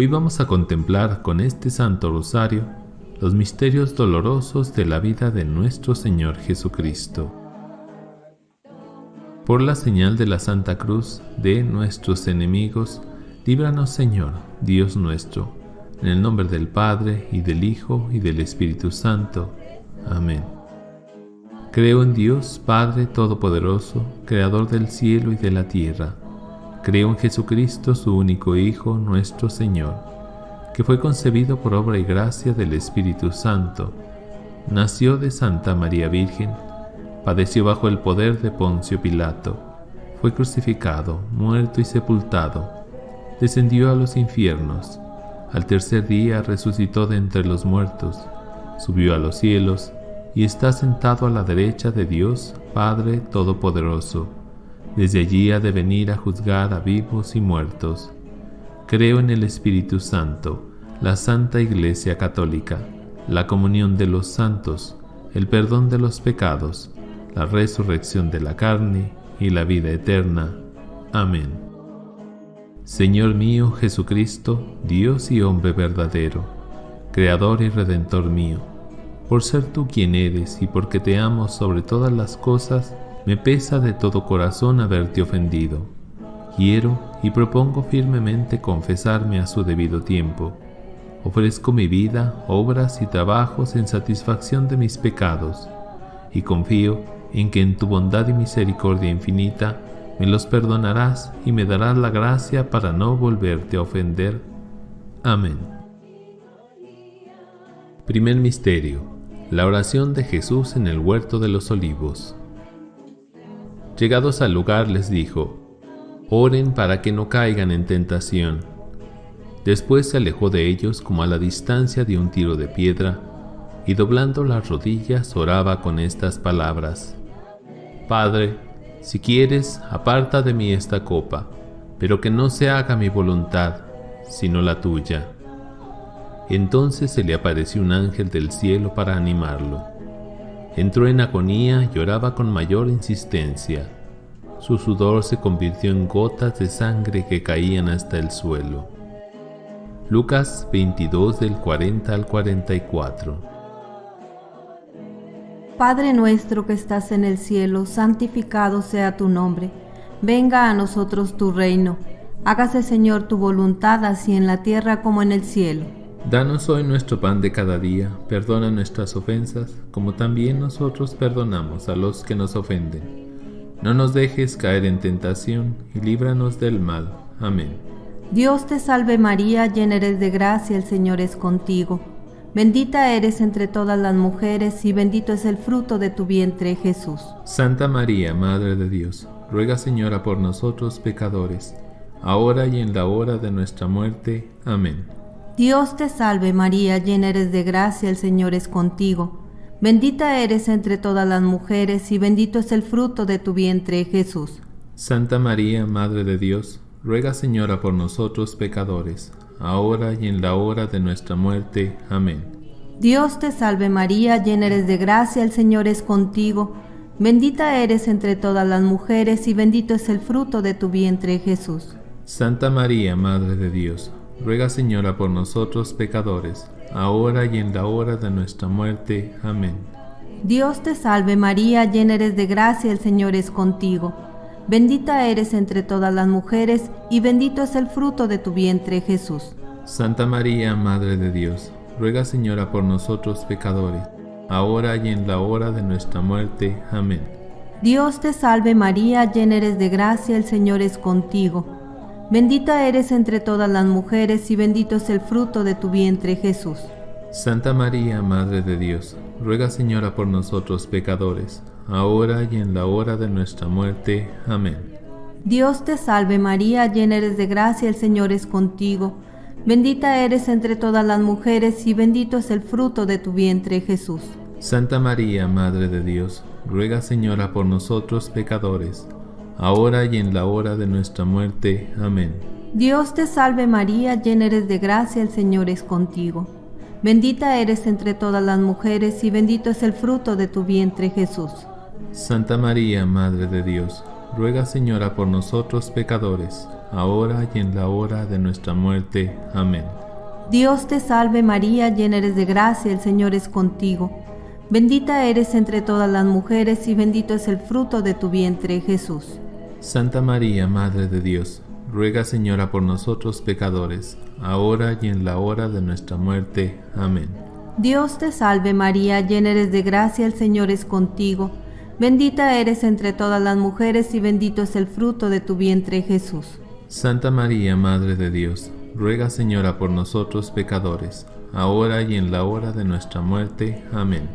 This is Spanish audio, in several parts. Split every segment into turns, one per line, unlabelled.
Hoy vamos a contemplar con este Santo Rosario los misterios dolorosos de la vida de nuestro Señor Jesucristo. Por la señal de la Santa Cruz de nuestros enemigos, líbranos Señor, Dios nuestro, en el nombre del Padre, y del Hijo, y del Espíritu Santo. Amén. Creo en Dios, Padre Todopoderoso, Creador del cielo y de la tierra. Creo en Jesucristo, su único Hijo, nuestro Señor, que fue concebido por obra y gracia del Espíritu Santo. Nació de Santa María Virgen, padeció bajo el poder de Poncio Pilato, fue crucificado, muerto y sepultado, descendió a los infiernos, al tercer día resucitó de entre los muertos, subió a los cielos y está sentado a la derecha de Dios Padre Todopoderoso. Desde allí ha de venir a juzgar a vivos y muertos. Creo en el Espíritu Santo, la Santa Iglesia Católica, la comunión de los santos, el perdón de los pecados, la resurrección de la carne y la vida eterna. Amén. Señor mío Jesucristo, Dios y hombre verdadero, Creador y Redentor mío, por ser tú quien eres y porque te amo sobre todas las cosas, me pesa de todo corazón haberte ofendido. Quiero y propongo firmemente confesarme a su debido tiempo. Ofrezco mi vida, obras y trabajos en satisfacción de mis pecados, y confío en que en tu bondad y misericordia infinita me los perdonarás y me darás la gracia para no volverte a ofender. Amén. Primer Misterio. La oración de Jesús en el huerto de los olivos. Llegados al lugar les dijo, Oren para que no caigan en tentación. Después se alejó de ellos como a la distancia de un tiro de piedra, y doblando las rodillas oraba con estas palabras. Padre, si quieres, aparta de mí esta copa, pero que no se haga mi voluntad, sino la tuya. Entonces se le apareció un ángel del cielo para animarlo. Entró en agonía lloraba con mayor insistencia. Su sudor se convirtió en gotas de sangre que caían hasta el suelo. Lucas 22 del 40 al 44
Padre nuestro que estás en el cielo, santificado sea tu nombre. Venga a nosotros tu reino. Hágase Señor tu voluntad así en la tierra como en el cielo.
Danos hoy nuestro pan de cada día, perdona nuestras ofensas, como también nosotros perdonamos a los que nos ofenden. No nos dejes caer en tentación y líbranos del mal. Amén.
Dios te salve María, llena eres de gracia, el Señor es contigo. Bendita eres entre todas las mujeres y bendito es el fruto de tu vientre, Jesús.
Santa María, Madre de Dios, ruega Señora por nosotros pecadores, ahora y en la hora de nuestra muerte. Amén.
Dios te salve María, llena eres de gracia, el Señor es contigo. Bendita eres entre todas las mujeres y bendito es el fruto de tu vientre, Jesús.
Santa María, Madre de Dios, ruega Señora por nosotros pecadores, ahora y en la hora de nuestra muerte. Amén.
Dios te salve María, llena eres de gracia, el Señor es contigo. Bendita eres entre todas las mujeres y bendito es el fruto de tu vientre Jesús.
Santa María, Madre de Dios, ruega Señora por nosotros pecadores, ahora y en la hora de nuestra muerte. Amén.
Dios te salve María, llena eres de gracia, el Señor es contigo. Bendita eres entre todas las mujeres, y bendito es el fruto de tu vientre, Jesús.
Santa María, Madre de Dios, ruega Señora por nosotros pecadores, ahora y en la hora de nuestra muerte. Amén.
Dios te salve María, llena eres de gracia, el Señor es contigo. Bendita eres entre todas las mujeres, y bendito es el fruto de tu vientre, Jesús.
Santa María, Madre de Dios, ruega Señora por nosotros pecadores, ahora y en la hora de nuestra muerte. Amén.
Dios te salve María, llena eres de gracia, el Señor es contigo. Bendita eres entre todas las mujeres y bendito es el fruto de tu vientre Jesús.
Santa María, Madre de Dios, ruega Señora por nosotros pecadores, ahora y en la hora de nuestra muerte. Amén.
Dios te salve María, llena eres de gracia, el Señor es contigo. Bendita eres entre todas las mujeres y bendito es el fruto de tu vientre Jesús.
Santa María, Madre de Dios, ruega Señora por nosotros pecadores, ahora y en la hora de nuestra muerte. Amén.
Dios te salve María, llena eres de gracia, el Señor es contigo. Bendita eres entre todas las mujeres y bendito es el fruto de tu vientre, Jesús.
Santa María, Madre de Dios, ruega Señora por nosotros pecadores, ahora y en la hora de nuestra muerte. Amén.
Dios te salve María, llena eres de gracia, el Señor es contigo. Bendita eres entre todas las mujeres y bendito es el fruto de tu vientre, Jesús.
Santa María, Madre de Dios, ruega Señora por nosotros pecadores, ahora y en la hora de nuestra muerte. Amén.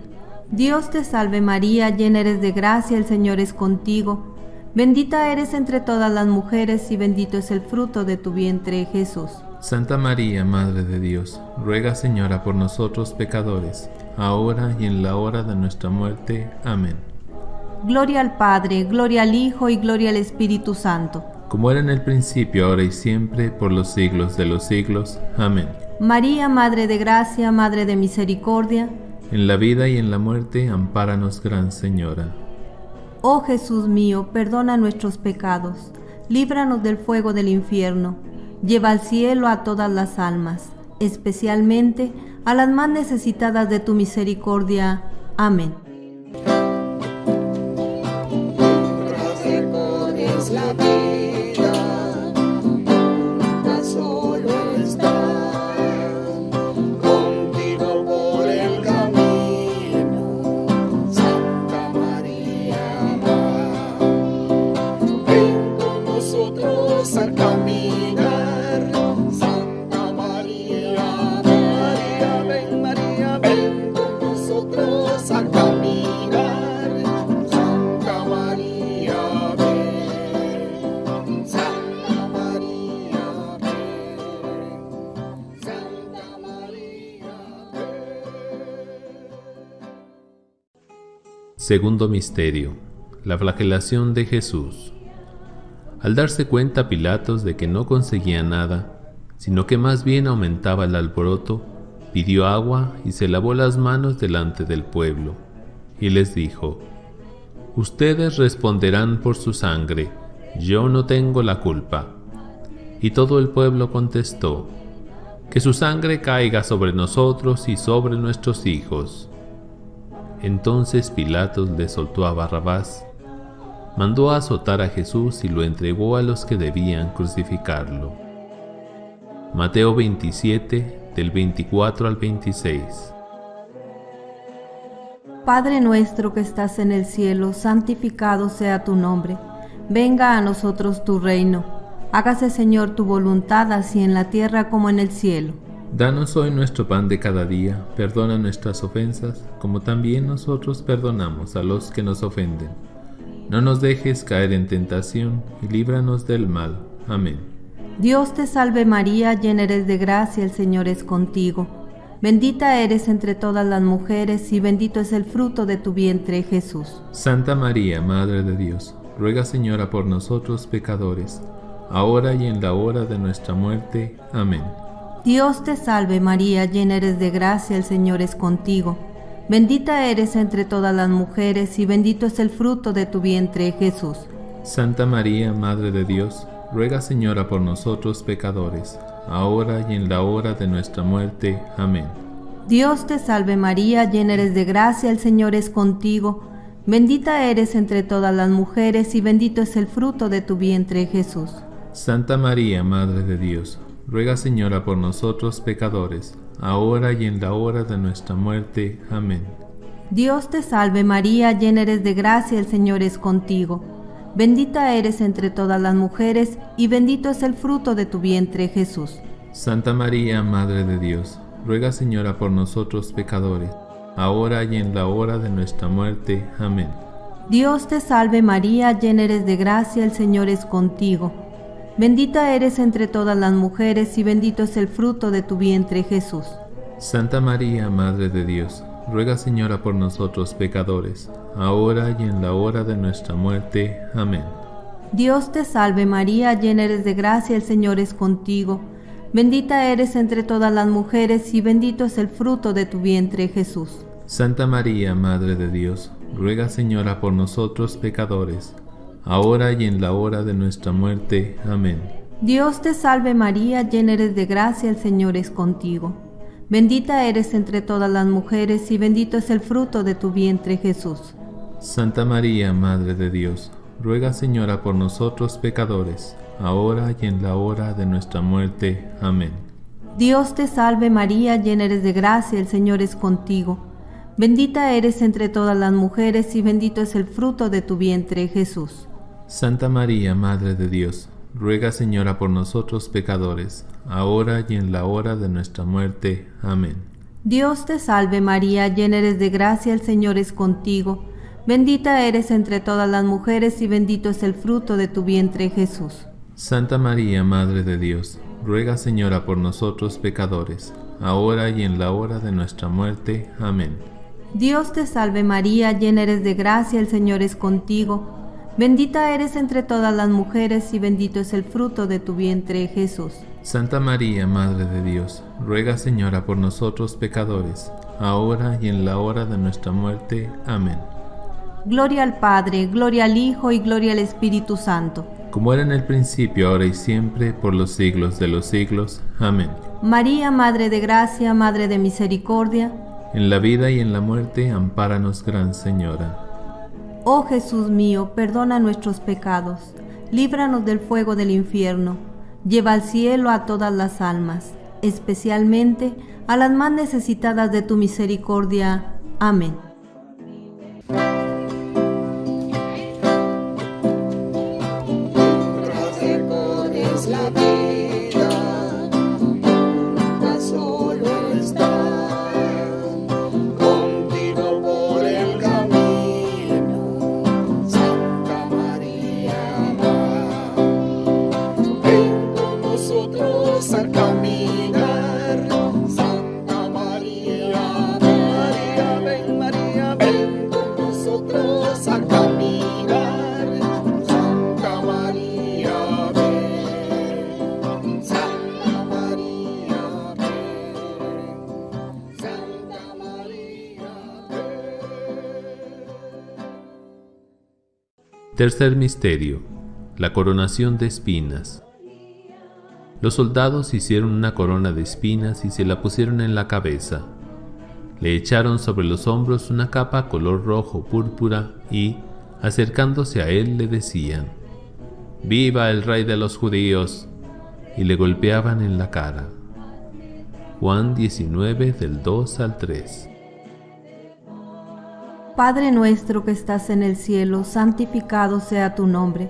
Dios te salve María, llena eres de gracia, el Señor es contigo. Bendita eres entre todas las mujeres y bendito es el fruto de tu vientre, Jesús.
Santa María, Madre de Dios, ruega Señora por nosotros pecadores, ahora y en la hora de nuestra muerte. Amén.
Gloria al Padre, gloria al Hijo y gloria al Espíritu Santo.
Como era en el principio, ahora y siempre, por los siglos de los siglos. Amén.
María, Madre de Gracia, Madre de Misericordia,
En la vida y en la muerte, ampáranos, Gran Señora.
Oh Jesús mío, perdona nuestros pecados, líbranos del fuego del infierno, lleva al cielo a todas las almas, especialmente a las más necesitadas de tu misericordia. Amén.
Segundo misterio. La flagelación de Jesús. Al darse cuenta Pilatos de que no conseguía nada, sino que más bien aumentaba el alboroto, pidió agua y se lavó las manos delante del pueblo, y les dijo, Ustedes responderán por su sangre, yo no tengo la culpa. Y todo el pueblo contestó, Que su sangre caiga sobre nosotros y sobre nuestros hijos. Entonces Pilatos le soltó a Barrabás, mandó a azotar a Jesús y lo entregó a los que debían crucificarlo. Mateo 27, del 24 al 26.
Padre nuestro que estás en el cielo, santificado sea tu nombre. Venga a nosotros tu reino. Hágase Señor tu voluntad así en la tierra como en el cielo.
Danos hoy nuestro pan de cada día, perdona nuestras ofensas, como también nosotros perdonamos a los que nos ofenden. No nos dejes caer en tentación y líbranos del mal. Amén.
Dios te salve María, llena eres de gracia, el Señor es contigo. Bendita eres entre todas las mujeres y bendito es el fruto de tu vientre, Jesús.
Santa María, Madre de Dios, ruega Señora por nosotros pecadores, ahora y en la hora de nuestra muerte. Amén.
Dios te salve María, llena eres de gracia, el Señor es contigo. Bendita eres entre todas las mujeres y bendito es el fruto de tu vientre, Jesús.
Santa María, Madre de Dios, ruega Señora por nosotros pecadores, ahora y en la hora de nuestra muerte. Amén.
Dios te salve María, llena eres de gracia, el Señor es contigo. Bendita eres entre todas las mujeres y bendito es el fruto de tu vientre, Jesús.
Santa María, Madre de Dios, ruega Señora por nosotros pecadores, ahora y en la hora de nuestra muerte. Amén.
Dios te salve María, llena eres de gracia, el Señor es contigo. Bendita eres entre todas las mujeres y bendito es el fruto de tu vientre, Jesús.
Santa María, Madre de Dios, ruega Señora por nosotros pecadores, ahora y en la hora de nuestra muerte. Amén.
Dios te salve María, llena eres de gracia, el Señor es contigo. Bendita eres entre todas las mujeres y bendito es el fruto de tu vientre, Jesús.
Santa María, Madre de Dios, ruega Señora por nosotros pecadores, ahora y en la hora de nuestra muerte. Amén.
Dios te salve María, llena eres de gracia, el Señor es contigo. Bendita eres entre todas las mujeres y bendito es el fruto de tu vientre, Jesús.
Santa María, Madre de Dios, ruega Señora por nosotros pecadores, ahora y en la hora de nuestra muerte. Amén.
Dios te salve María, llena eres de gracia, el Señor es contigo. Bendita eres entre todas las mujeres y bendito es el fruto de tu vientre Jesús.
Santa María, Madre de Dios, ruega Señora por nosotros pecadores, ahora y en la hora de nuestra muerte. Amén.
Dios te salve María, llena eres de gracia, el Señor es contigo. Bendita eres entre todas las mujeres y bendito es el fruto de tu vientre Jesús.
Santa María, Madre de Dios, ruega Señora por nosotros pecadores, ahora y en la hora de nuestra muerte. Amén.
Dios te salve María, llena eres de gracia, el Señor es contigo. Bendita eres entre todas las mujeres y bendito es el fruto de tu vientre Jesús.
Santa María, Madre de Dios, ruega Señora por nosotros pecadores, ahora y en la hora de nuestra muerte. Amén.
Dios te salve María, llena eres de gracia, el Señor es contigo. Bendita eres entre todas las mujeres y bendito es el fruto de tu vientre Jesús.
Santa María, Madre de Dios, ruega Señora por nosotros pecadores, ahora y en la hora de nuestra muerte. Amén.
Gloria al Padre, gloria al Hijo y gloria al Espíritu Santo.
Como era en el principio, ahora y siempre, por los siglos de los siglos. Amén.
María, Madre de Gracia, Madre de Misericordia.
En la vida y en la muerte, ampáranos, Gran Señora.
Oh Jesús mío, perdona nuestros pecados, líbranos del fuego del infierno, lleva al cielo a todas las almas, especialmente a las más necesitadas de tu misericordia. Amén.
Tercer misterio. La coronación de espinas. Los soldados hicieron una corona de espinas y se la pusieron en la cabeza. Le echaron sobre los hombros una capa color rojo púrpura y, acercándose a él, le decían, ¡Viva el rey de los judíos! y le golpeaban en la cara. Juan 19 del 2 al 3.
Padre nuestro que estás en el cielo, santificado sea tu nombre.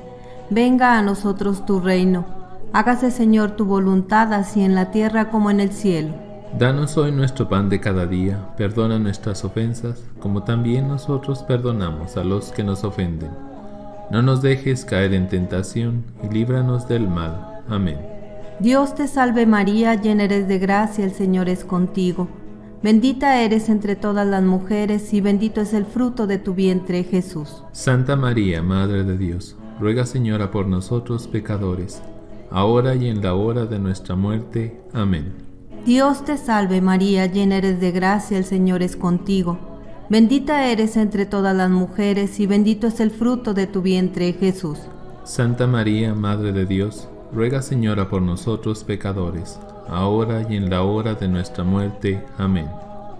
Venga a nosotros tu reino. Hágase Señor tu voluntad así en la tierra como en el cielo.
Danos hoy nuestro pan de cada día, perdona nuestras ofensas, como también nosotros perdonamos a los que nos ofenden. No nos dejes caer en tentación y líbranos del mal. Amén.
Dios te salve María, llena eres de gracia, el Señor es contigo. Bendita eres entre todas las mujeres y bendito es el fruto de tu vientre Jesús.
Santa María, Madre de Dios, ruega Señora por nosotros pecadores, ahora y en la hora de nuestra muerte. Amén.
Dios te salve María, llena eres de gracia, el Señor es contigo. Bendita eres entre todas las mujeres y bendito es el fruto de tu vientre Jesús.
Santa María, Madre de Dios, ruega Señora por nosotros pecadores, ahora y en la hora de nuestra muerte. Amén.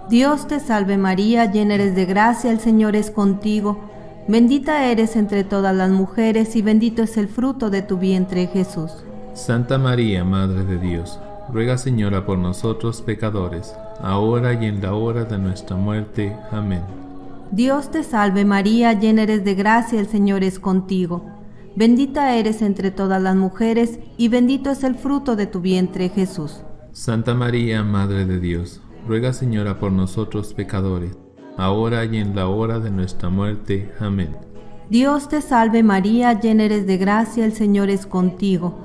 Dios te salve María, llena eres de gracia, el Señor es contigo. Bendita eres entre todas las mujeres y bendito es el fruto de tu vientre Jesús.
Santa María, Madre de Dios, ruega Señora por nosotros pecadores, ahora y en la hora de nuestra muerte. Amén.
Dios te salve María, llena eres de gracia, el Señor es contigo. Bendita eres entre todas las mujeres y bendito es el fruto de tu vientre Jesús.
Santa María, Madre de Dios, ruega Señora por nosotros pecadores, ahora y en la hora de nuestra muerte. Amén.
Dios te salve María, llena eres de gracia, el Señor es contigo.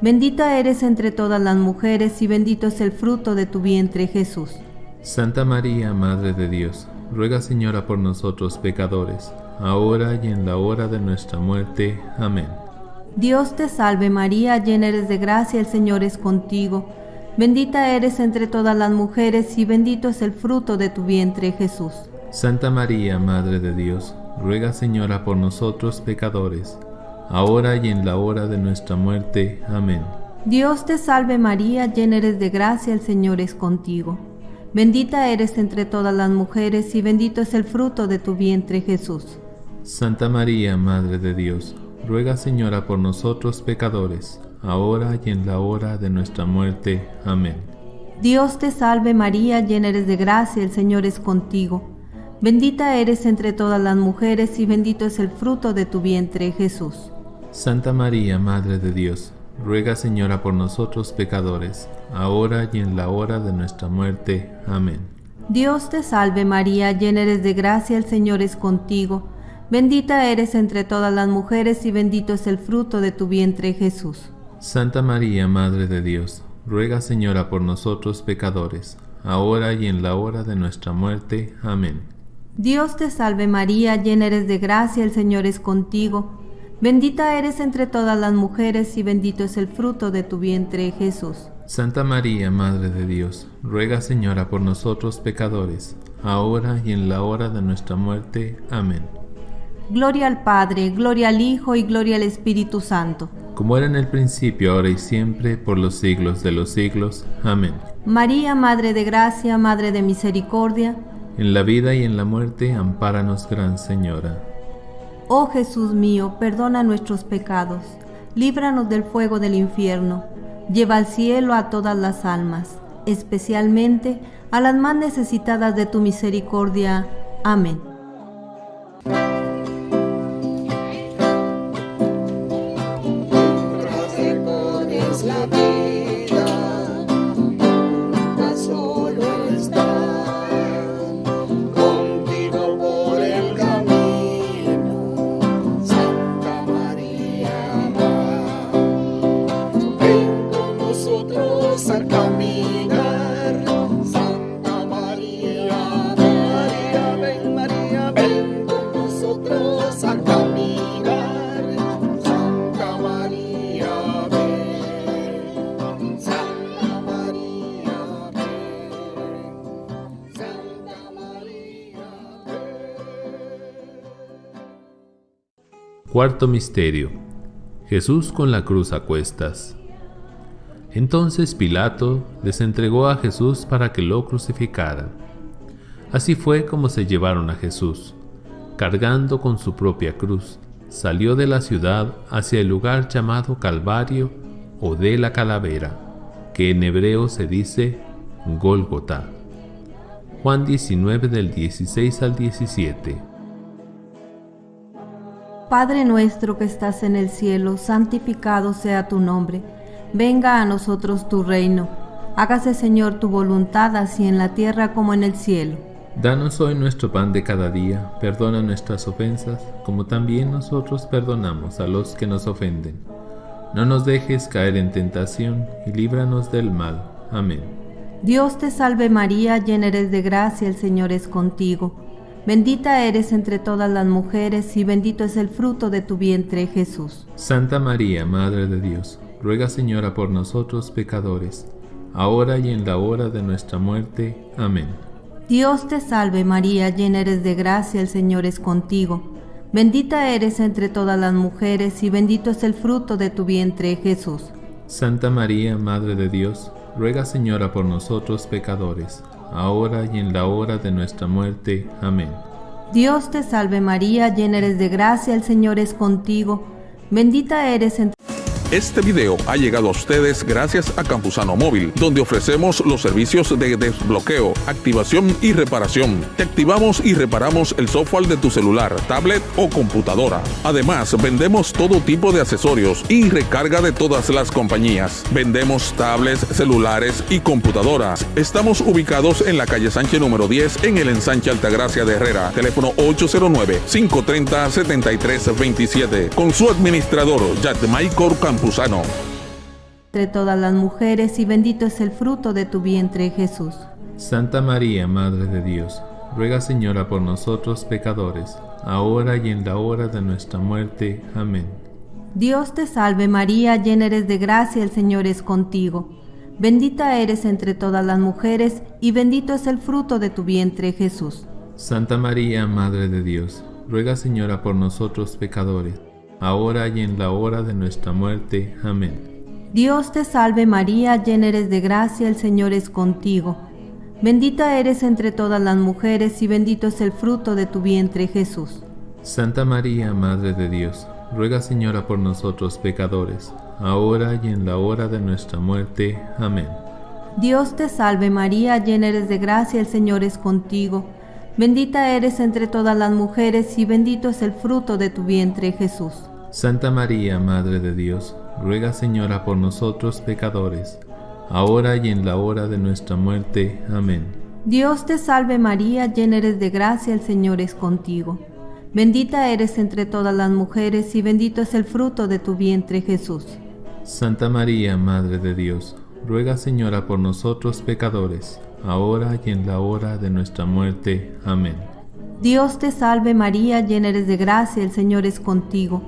Bendita eres entre todas las mujeres y bendito es el fruto de tu vientre Jesús.
Santa María, Madre de Dios, ruega Señora por nosotros pecadores, ahora y en la hora de nuestra muerte. Amén.
Dios te salve María, llena eres de gracia, el Señor es contigo. Bendita eres entre todas las mujeres y bendito es el fruto de tu vientre Jesús.
Santa María, Madre de Dios, ruega Señora por nosotros pecadores, ahora y en la hora de nuestra muerte. Amén.
Dios te salve María, llena eres de gracia, el Señor es contigo. Bendita eres entre todas las mujeres y bendito es el fruto de tu vientre Jesús.
Santa María, Madre de Dios, ruega Señora por nosotros pecadores, ahora y en la hora de nuestra muerte. Amén.
Dios te salve María, llena eres de gracia, el Señor es contigo. Bendita eres entre todas las mujeres y bendito es el fruto de tu vientre Jesús.
Santa María, Madre de Dios, ruega Señora por nosotros pecadores, ahora y en la hora de nuestra muerte. Amén.
Dios te salve María, llena eres de gracia, el Señor es contigo. Bendita eres entre todas las mujeres y bendito es el fruto de tu vientre Jesús.
Santa María, Madre de Dios, ruega Señora por nosotros pecadores, ahora y en la hora de nuestra muerte. Amén.
Dios te salve María, llena eres de gracia, el Señor es contigo. Bendita eres entre todas las mujeres y bendito es el fruto de tu vientre Jesús.
Santa María, Madre de Dios, ruega Señora por nosotros pecadores, ahora y en la hora de nuestra muerte. Amén.
Gloria al Padre, gloria al Hijo y gloria al Espíritu Santo.
Como era en el principio, ahora y siempre, por los siglos de los siglos. Amén.
María, Madre de Gracia, Madre de Misericordia,
En la vida y en la muerte, ampáranos, Gran Señora.
Oh Jesús mío, perdona nuestros pecados, líbranos del fuego del infierno, lleva al cielo a todas las almas, especialmente a las más necesitadas de tu misericordia. Amén.
Cuarto Misterio. Jesús con la cruz a cuestas. Entonces Pilato les entregó a Jesús para que lo crucificaran. Así fue como se llevaron a Jesús. Cargando con su propia cruz, salió de la ciudad hacia el lugar llamado Calvario o de la Calavera, que en hebreo se dice Gólgota. Juan 19 del 16 al 17.
Padre nuestro que estás en el cielo, santificado sea tu nombre. Venga a nosotros tu reino. Hágase Señor tu voluntad así en la tierra como en el cielo.
Danos hoy nuestro pan de cada día, perdona nuestras ofensas, como también nosotros perdonamos a los que nos ofenden. No nos dejes caer en tentación y líbranos del mal. Amén.
Dios te salve María, llena eres de gracia, el Señor es contigo. Bendita eres entre todas las mujeres y bendito es el fruto de tu vientre Jesús.
Santa María, Madre de Dios, ruega Señora por nosotros pecadores, ahora y en la hora de nuestra muerte. Amén.
Dios te salve María, llena eres de gracia, el Señor es contigo. Bendita eres entre todas las mujeres y bendito es el fruto de tu vientre Jesús.
Santa María, Madre de Dios, ruega Señora por nosotros pecadores, ahora y en la hora de nuestra muerte. Amén.
Dios te salve María, llena eres de gracia, el Señor es contigo. Bendita eres entre
Este video ha llegado a ustedes gracias a Campusano Móvil, donde ofrecemos los servicios de desbloqueo, activación y reparación. Te activamos y reparamos el software de tu celular, tablet o computadora. Además, vendemos todo tipo de accesorios y recarga de todas las compañías. Vendemos tablets, celulares y computadoras. Estamos ubicados en la calle Sánchez número 10 en el ensanche Altagracia de Herrera. Teléfono 809-530-7327. Con su administrador, Michael Campuzano.
Entre todas las mujeres y bendito es el fruto de tu vientre Jesús.
Santa María, Madre de Dios, ruega Señora por nosotros pecadores, ahora y en la hora de nuestra muerte. Amén.
Dios te salve María, llena eres de gracia, el Señor es contigo. Bendita eres entre todas las mujeres y bendito es el fruto de tu vientre Jesús.
Santa María, Madre de Dios, ruega Señora por nosotros pecadores, ahora y en la hora de nuestra muerte. Amén.
Dios te salve María, llena eres de gracia, el Señor es contigo. Bendita eres entre todas las mujeres y bendito es el fruto de tu vientre Jesús.
Santa María, Madre de Dios, ruega Señora por nosotros pecadores, ahora y en la hora de nuestra muerte. Amén.
Dios te salve María, llena eres de gracia, el Señor es contigo. Bendita eres entre todas las mujeres y bendito es el fruto de tu vientre Jesús.
Santa María, Madre de Dios, ruega Señora por nosotros pecadores, ahora y en la hora de nuestra muerte. Amén.
Dios te salve María, llena eres de gracia, el Señor es contigo. Bendita eres entre todas las mujeres y bendito es el fruto de tu vientre Jesús.
Santa María, Madre de Dios, ruega Señora por nosotros pecadores, ahora y en la hora de nuestra muerte. Amén.
Dios te salve María, llena eres de gracia, el Señor es contigo.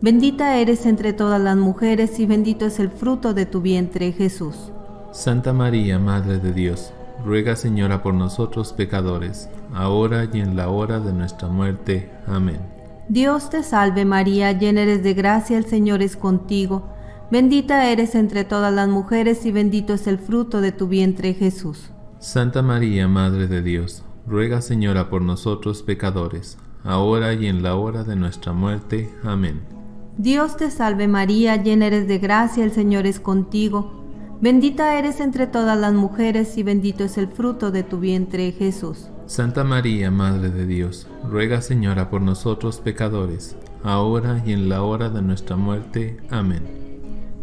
Bendita eres entre todas las mujeres y bendito es el fruto de tu vientre Jesús.
Santa María, Madre de Dios, ruega Señora por nosotros pecadores, ahora y en la hora de nuestra muerte. Amén.
Dios te salve María, llena eres de gracia, el Señor es contigo. Bendita eres entre todas las mujeres y bendito es el fruto de tu vientre Jesús.
Santa María, Madre de Dios, ruega Señora por nosotros pecadores, ahora y en la hora de nuestra muerte. Amén.
Dios te salve María, llena eres de gracia, el Señor es contigo. Bendita eres entre todas las mujeres y bendito es el fruto de tu vientre Jesús.
Santa María, Madre de Dios, ruega Señora por nosotros pecadores, ahora y en la hora de nuestra muerte. Amén.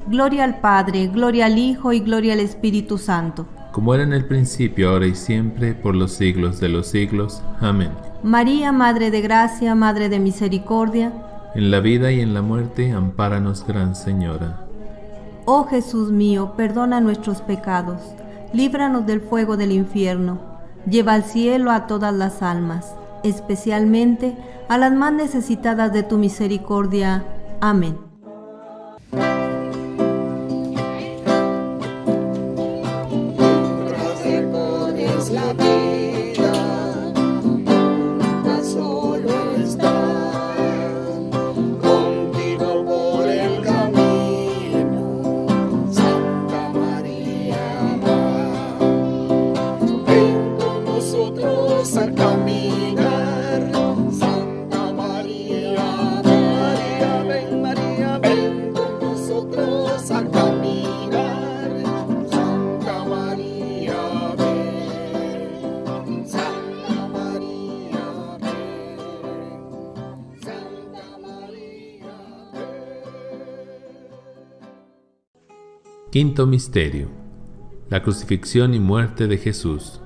Gloria al Padre, gloria al Hijo y gloria al Espíritu Santo.
Como era en el principio, ahora y siempre, por los siglos de los siglos. Amén.
María, Madre de Gracia, Madre de Misericordia,
En la vida y en la muerte, ampáranos, Gran Señora.
Oh Jesús mío, perdona nuestros pecados, líbranos del fuego del infierno, lleva al cielo a todas las almas, especialmente a las más necesitadas de tu misericordia. Amén.
Quinto Misterio. La crucifixión y muerte de Jesús.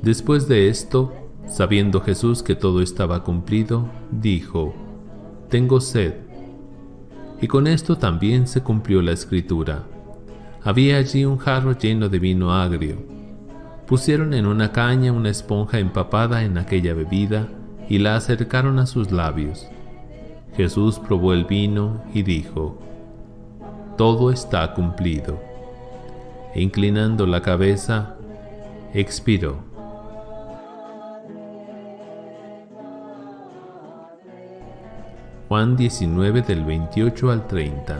Después de esto, sabiendo Jesús que todo estaba cumplido, dijo, Tengo sed. Y con esto también se cumplió la escritura. Había allí un jarro lleno de vino agrio. Pusieron en una caña una esponja empapada en aquella bebida y la acercaron a sus labios. Jesús probó el vino y dijo, todo está cumplido. E inclinando la cabeza, expiró. Juan 19 del 28 al 30.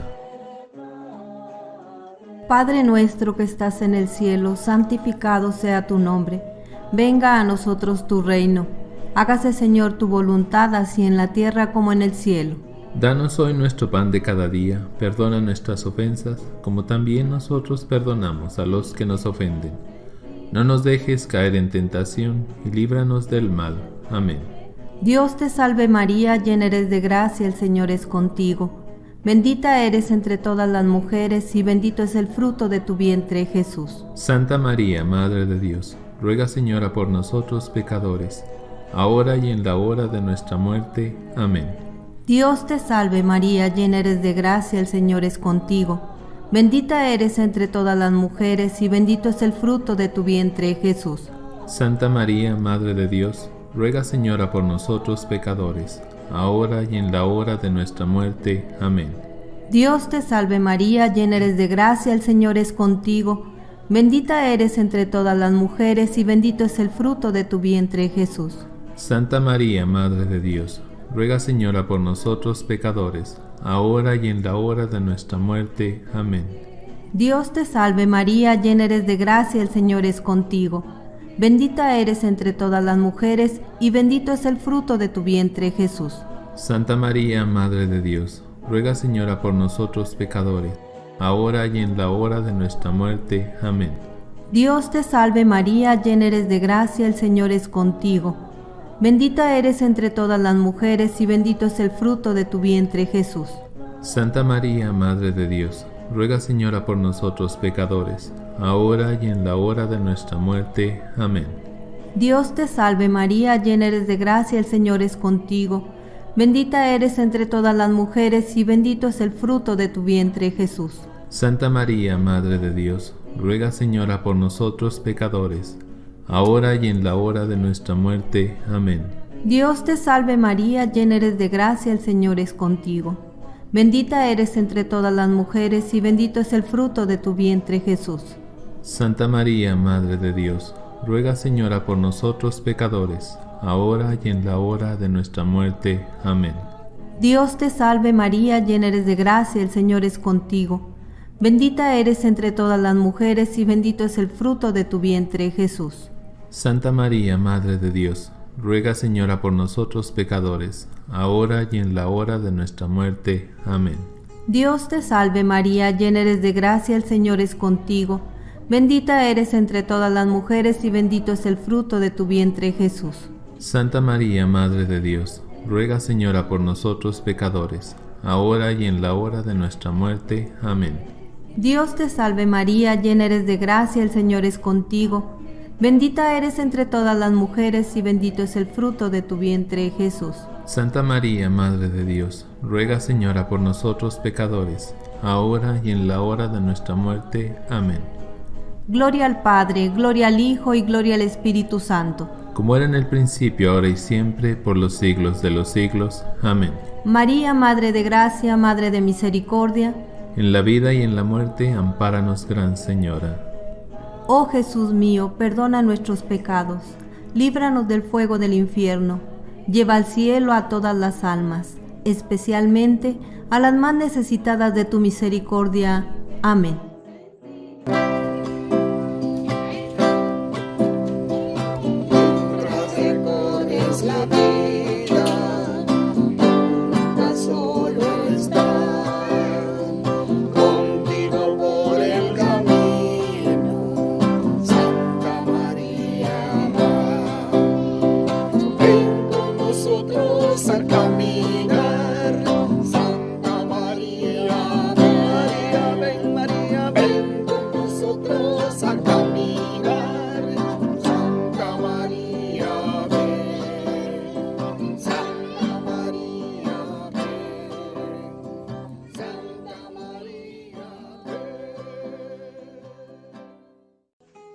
Padre nuestro que estás en el cielo, santificado sea tu nombre. Venga a nosotros tu reino. Hágase Señor tu voluntad así en la tierra como en el cielo.
Danos hoy nuestro pan de cada día, perdona nuestras ofensas, como también nosotros perdonamos a los que nos ofenden. No nos dejes caer en tentación y líbranos del mal. Amén.
Dios te salve María, llena eres de gracia, el Señor es contigo. Bendita eres entre todas las mujeres y bendito es el fruto de tu vientre Jesús.
Santa María, Madre de Dios, ruega Señora por nosotros pecadores, ahora y en la hora de nuestra muerte. Amén.
Dios te salve María, llena eres de gracia, el Señor es contigo. Bendita eres entre todas las mujeres y bendito es el fruto de tu vientre Jesús.
Santa María, Madre de Dios, ruega Señora por nosotros pecadores, ahora y en la hora de nuestra muerte. Amén.
Dios te salve María, llena eres de gracia, el Señor es contigo. Bendita eres entre todas las mujeres y bendito es el fruto de tu vientre Jesús.
Santa María, Madre de Dios, ruega Señora por nosotros pecadores, ahora y en la hora de nuestra muerte. Amén.
Dios te salve María, llena eres de gracia, el Señor es contigo. Bendita eres entre todas las mujeres, y bendito es el fruto de tu vientre, Jesús.
Santa María, Madre de Dios, ruega Señora por nosotros pecadores, ahora y en la hora de nuestra muerte. Amén.
Dios te salve María, llena eres de gracia, el Señor es contigo. Bendita eres entre todas las mujeres, y bendito es el fruto de tu vientre, Jesús.
Santa María, Madre de Dios, ruega Señora por nosotros pecadores, ahora y en la hora de nuestra muerte. Amén.
Dios te salve María, llena eres de gracia, el Señor es contigo. Bendita eres entre todas las mujeres, y bendito es el fruto de tu vientre, Jesús.
Santa María, Madre de Dios, ruega Señora por nosotros pecadores, ahora y en la hora de nuestra muerte. Amén.
Dios te salve María, llena eres de gracia, el Señor es contigo. Bendita eres entre todas las mujeres, y bendito es el fruto de tu vientre, Jesús.
Santa María, Madre de Dios, ruega Señora por nosotros pecadores, ahora y en la hora de nuestra muerte. Amén.
Dios te salve María, llena eres de gracia, el Señor es contigo. Bendita eres entre todas las mujeres, y bendito es el fruto de tu vientre, Jesús.
Santa María, Madre de Dios, ruega Señora por nosotros pecadores, ahora y en la hora de nuestra muerte. Amén.
Dios te salve María, llena eres de gracia, el Señor es contigo. Bendita eres entre todas las mujeres, y bendito es el fruto de tu vientre, Jesús.
Santa María, Madre de Dios, ruega Señora por nosotros pecadores, ahora y en la hora de nuestra muerte. Amén.
Dios te salve María, llena eres de gracia, el Señor es contigo. Bendita eres entre todas las mujeres, y bendito es el fruto de tu vientre, Jesús.
Santa María, Madre de Dios, ruega Señora por nosotros pecadores, ahora y en la hora de nuestra muerte. Amén.
Gloria al Padre, gloria al Hijo y gloria al Espíritu Santo.
Como era en el principio, ahora y siempre, por los siglos de los siglos. Amén.
María, Madre de Gracia, Madre de Misericordia,
En la vida y en la muerte, ampáranos, Gran Señora.
Oh Jesús mío, perdona nuestros pecados, líbranos del fuego del infierno, lleva al cielo a todas las almas, especialmente a las más necesitadas de tu misericordia. Amén.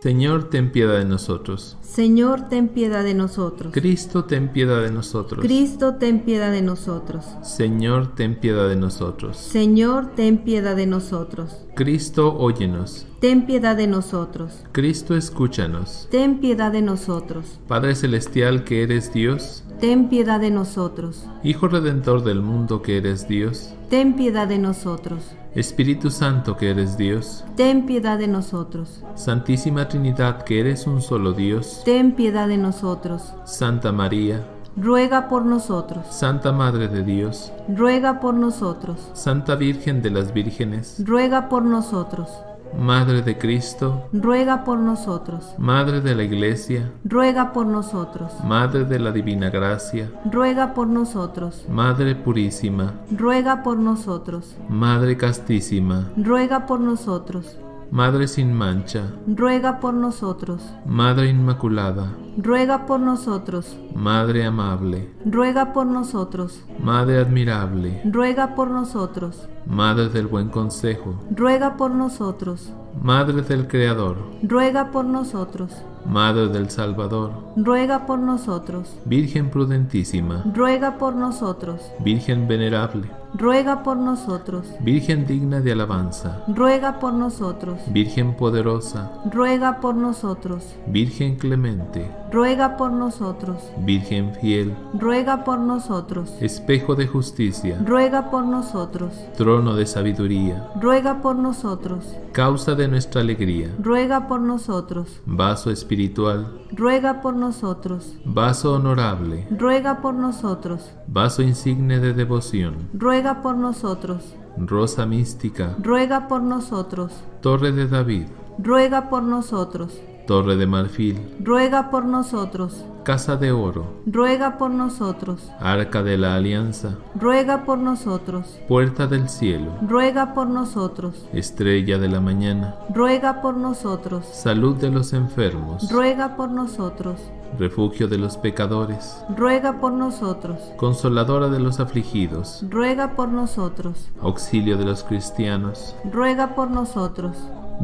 Señor, ten piedad de nosotros.
Señor, ten piedad de nosotros.
Cristo, ten piedad de nosotros.
Cristo, ten piedad de nosotros.
Señor, ten piedad de nosotros.
Señor, ten piedad de nosotros.
Cristo, óyenos.
Ten piedad de nosotros.
Cristo, escúchanos.
Ten piedad de nosotros.
Padre Celestial que eres Dios,
Ten piedad de nosotros.
Hijo Redentor del mundo que eres Dios,
Ten piedad de nosotros.
Espíritu Santo que eres Dios,
Ten piedad de nosotros.
Santísima Trinidad que eres un solo Dios,
Ten piedad de nosotros.
Santa María,
Ruega por nosotros.
Santa Madre de Dios,
Ruega por nosotros.
Santa Virgen de las Vírgenes,
Ruega por nosotros.
Madre de Cristo,
Ruega por nosotros.
Madre de la Iglesia,
Ruega por nosotros.
Madre de la Divina Gracia,
Ruega por nosotros.
Madre Purísima,
Ruega por nosotros.
Madre Castísima,
Ruega por nosotros.
Madre sin mancha,
Ruega por nosotros.
Madre Inmaculada,
Ruega por nosotros.
Madre amable,
Ruega por nosotros.
Madre admirable,
Ruega por nosotros.
Madre del buen consejo,
Ruega por nosotros.
Madre del Creador,
Ruega por nosotros.
Madre del Salvador,
ruega por nosotros.
Virgen prudentísima,
Ruega por nosotros.
Virgen venerable,
Ruega por nosotros.
Virgen digna de alabanza,
Ruega por nosotros.
Virgen poderosa,
Ruega por nosotros.
Virgen clemente,
Ruega por nosotros.
Virgen fiel,
Ruega por nosotros.
espejo de justicia,
Ruega por nosotros.
trono de sabiduría,
Ruega por nosotros.
causa de nuestra alegría,
Ruega por nosotros.
vaso espiritual,
Ruega por nosotros.
vaso honorable,
Ruega por nosotros.
vaso insigne de devoción,
Ruega por nosotros.
rosa mística,
Ruega por nosotros.
torre de David,
Ruega por nosotros.
torre de marfil,
Ruega por nosotros.
casa de oro,
Ruega por nosotros.
arca de la alianza,
Ruega por nosotros.
puerta del cielo,
Ruega por nosotros.
estrella de la mañana,
Ruega por nosotros.
salud de los enfermos,
Ruega por nosotros.
Refugio de los pecadores,
Ruega por nosotros.
consoladora de los afligidos,
Ruega por nosotros.
auxilio de los cristianos,
Ruega por nosotros.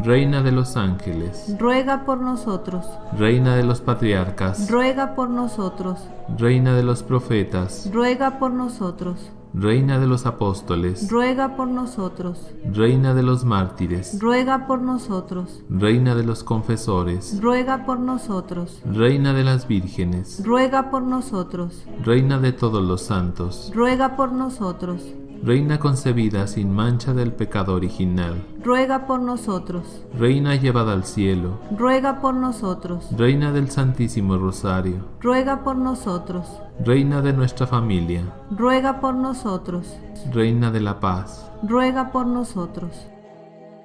reina de los ángeles,
Ruega por nosotros.
reina de los patriarcas,
Ruega por nosotros.
reina de los profetas,
Ruega por nosotros.
Reina de los apóstoles,
Ruega por nosotros.
reina de los mártires,
Ruega por nosotros.
reina de los confesores,
Ruega por nosotros.
reina de las vírgenes,
Ruega por nosotros.
reina de todos los santos,
Ruega por nosotros.
Reina concebida sin mancha del pecado original,
Ruega por nosotros.
reina llevada al cielo,
Ruega por nosotros.
reina del Santísimo Rosario,
Ruega por nosotros.
reina de nuestra familia,
Ruega por nosotros.
reina de la paz,
Ruega por nosotros.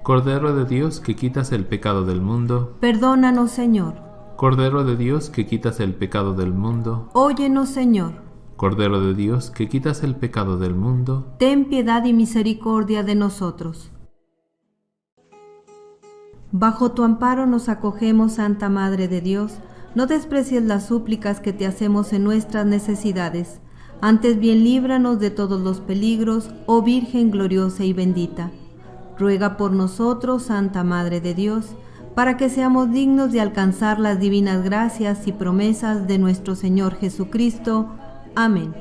Cordero de Dios que quitas el pecado del mundo,
Perdónanos, Señor.
Cordero de Dios que quitas el pecado del mundo,
Óyenos, Señor.
Cordero de Dios que quitas el pecado del mundo,
Ten piedad y misericordia de nosotros. Bajo tu amparo nos acogemos, Santa Madre de Dios. No desprecies las súplicas que te hacemos en nuestras necesidades. Antes bien líbranos de todos los peligros, oh Virgen gloriosa y bendita. Ruega por nosotros, Santa Madre de Dios, para que seamos dignos de alcanzar las divinas gracias y promesas de nuestro Señor Jesucristo. Amén.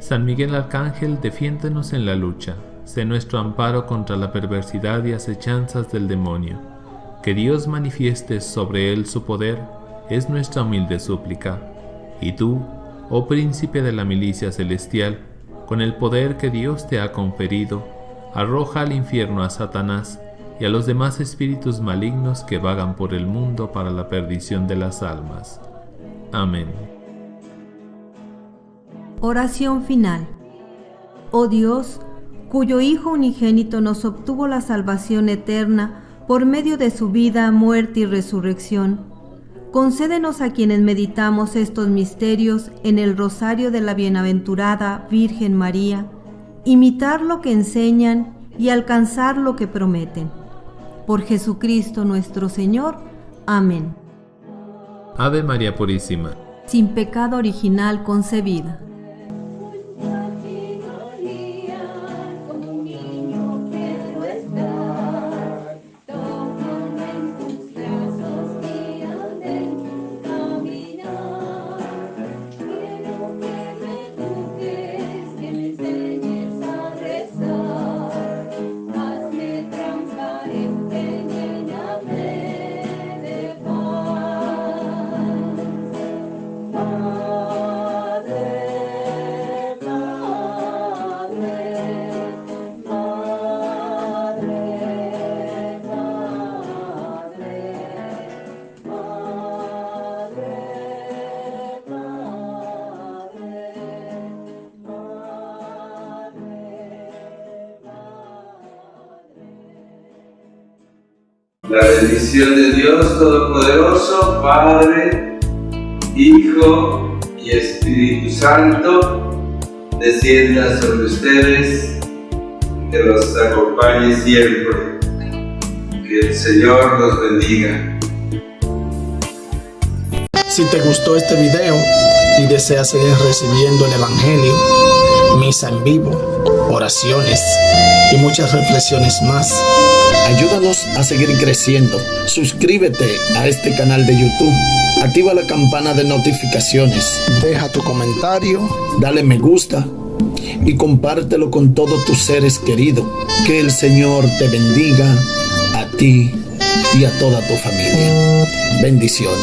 San Miguel Arcángel, defiéndenos en la lucha, sé nuestro amparo contra la perversidad y acechanzas del demonio. Que Dios manifieste sobre él su poder, es nuestra humilde súplica. Y tú, oh príncipe de la milicia celestial, con el poder que Dios te ha conferido, arroja al infierno a Satanás y a los demás espíritus malignos que vagan por el mundo para la perdición de las almas. Amén.
Oración final. Oh Dios, cuyo Hijo unigénito nos obtuvo la salvación eterna por medio de su vida, muerte y resurrección, concédenos a quienes meditamos estos misterios en el rosario de la bienaventurada Virgen María, imitar lo que enseñan y alcanzar lo que prometen. Por Jesucristo nuestro Señor. Amén.
Ave María Purísima.
Sin pecado original concebida.
La bendición de Dios Todopoderoso, Padre, Hijo y Espíritu Santo, descienda sobre ustedes, que los acompañe siempre. Que el Señor los bendiga.
Si te gustó este video y deseas seguir recibiendo el Evangelio, misa en vivo, oraciones y muchas reflexiones más. Ayúdanos a seguir creciendo. Suscríbete a este canal de YouTube. Activa la campana de notificaciones. Deja tu comentario. Dale me gusta. Y compártelo con todos tus seres queridos. Que el Señor te bendiga a ti y a toda tu familia. Bendiciones.